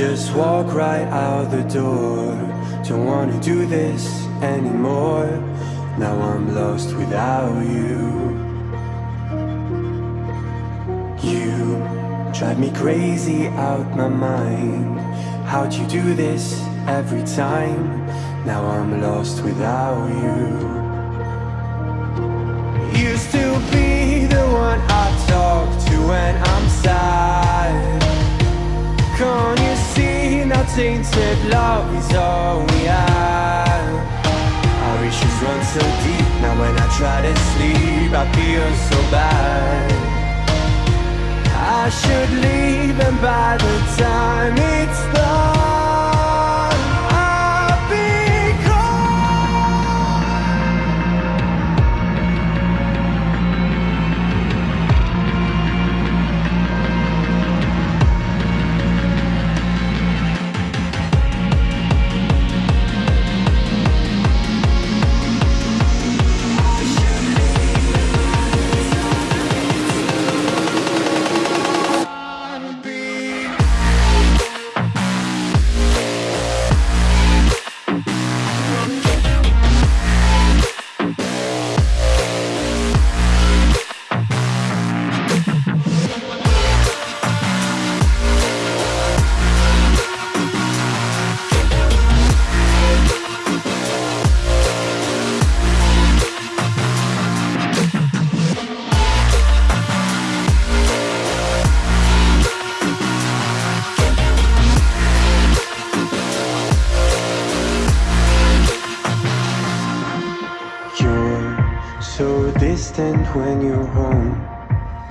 just walk right out the door. Don't wanna do this anymore. Now I'm lost without you. You drive me crazy out my mind. How'd you do this every time? Now I'm lost without you. Used to be love is all we have? Our issues run so deep. Now when I try to sleep, I feel so bad. I should leave, and by the time it's done,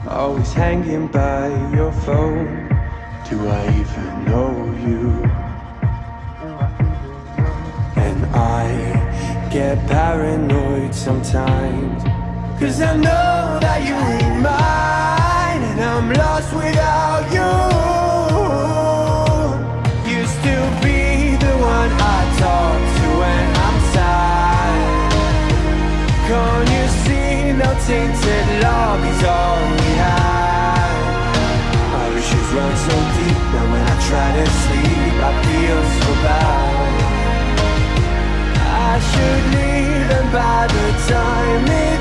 Always hanging by your phone. Do I even know you? And I get paranoid sometimes. Cause I know that you ain't mine. And I'm lost without you. Used to be the one I talk to when I'm sad. Can't you see now tainted love is all try to sleep I feel so bad. I should leave and by the time it's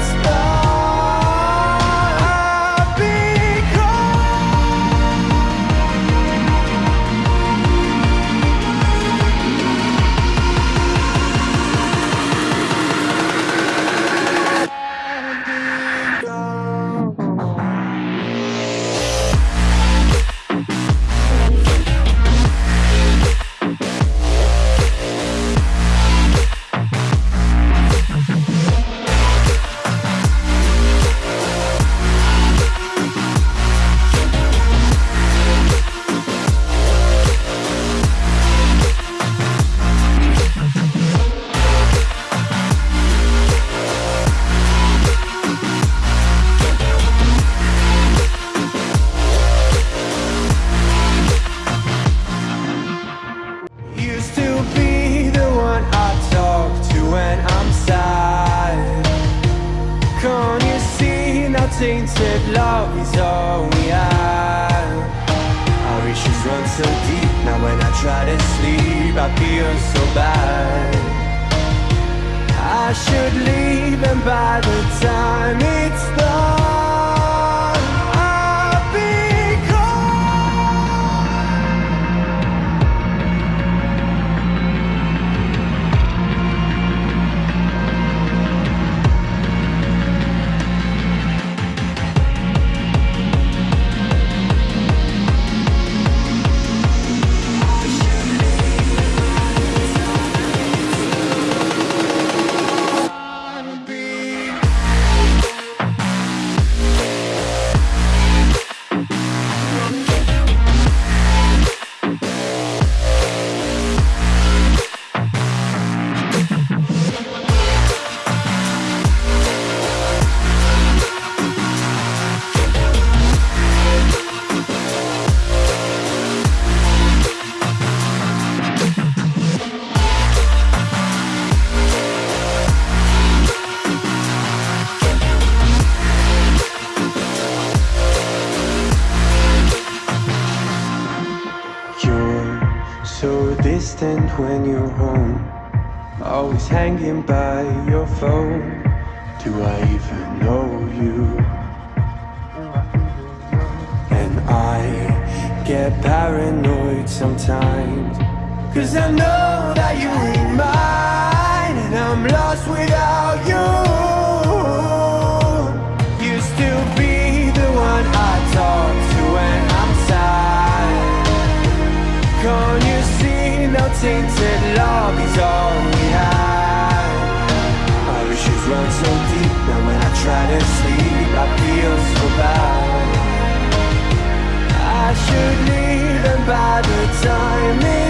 by the time distant when you're home. Always hanging by your phone. Do I even know you? And I get paranoid sometimes. Cause I know that you ain't mine And I'm lost without you. Used to be the one I talk tainted love is all we have. Our issues run so deep Now when I try to sleep I feel so bad. I should leave and by the time